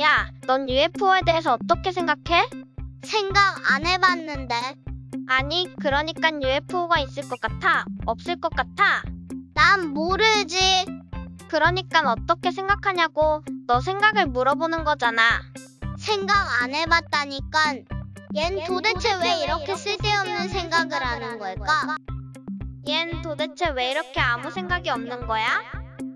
야, 넌 UFO에 대해서 어떻게 생각해? 생각 안 해봤는데. 아니, 그러니까 UFO가 있을 것 같아? 없을 것 같아? 난 모르지. 그러니까 어떻게 생각하냐고 너 생각을 물어보는 거잖아. 생각 안 해봤다니까. 얜 도대체 왜 이렇게 쓸데없는 생각을 하는 걸까? 얜 도대체 왜 이렇게 아무 생각이 없는 거야?